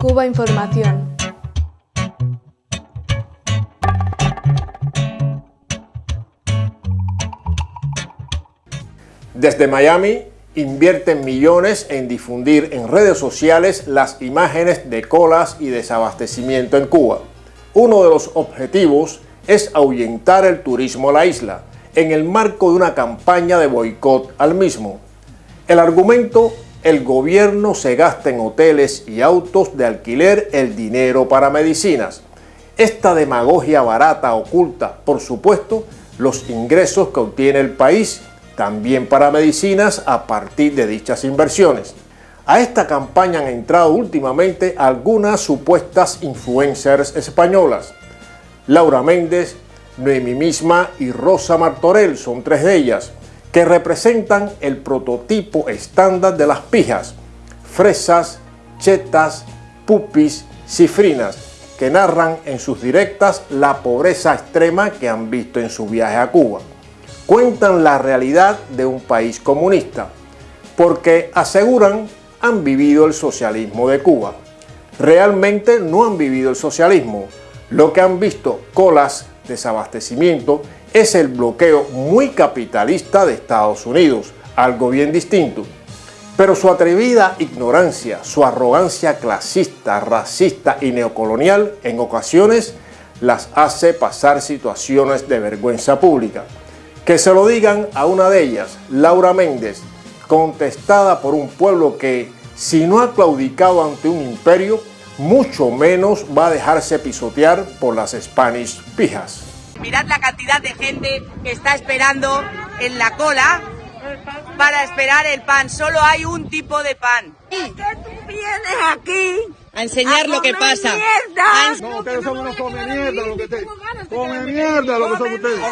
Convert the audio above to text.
Cuba Información. Desde Miami invierten millones en difundir en redes sociales las imágenes de colas y desabastecimiento en Cuba. Uno de los objetivos es ahuyentar el turismo a la isla en el marco de una campaña de boicot al mismo. El argumento, el gobierno se gasta en hoteles y autos de alquiler el dinero para medicinas. Esta demagogia barata oculta, por supuesto, los ingresos que obtiene el país también para medicinas a partir de dichas inversiones. A esta campaña han entrado últimamente algunas supuestas influencers españolas. Laura Méndez, Noemi misma y Rosa Martorell son tres de ellas, que representan el prototipo estándar de las pijas, fresas, chetas, pupis, cifrinas, que narran en sus directas la pobreza extrema que han visto en su viaje a Cuba cuentan la realidad de un país comunista, porque aseguran han vivido el socialismo de Cuba. Realmente no han vivido el socialismo. Lo que han visto colas, desabastecimiento, es el bloqueo muy capitalista de Estados Unidos, algo bien distinto. Pero su atrevida ignorancia, su arrogancia clasista, racista y neocolonial en ocasiones las hace pasar situaciones de vergüenza pública. Que se lo digan a una de ellas, Laura Méndez, contestada por un pueblo que, si no ha claudicado ante un imperio, mucho menos va a dejarse pisotear por las Spanish pijas. Mirad la cantidad de gente que está esperando en la cola para esperar el pan. Solo hay un tipo de pan. ¿Por qué tú vienes aquí? A enseñar a lo que pasa. Mierda. No, ustedes son unos come mierda lo que ustedes. Come mierda lo que son ustedes.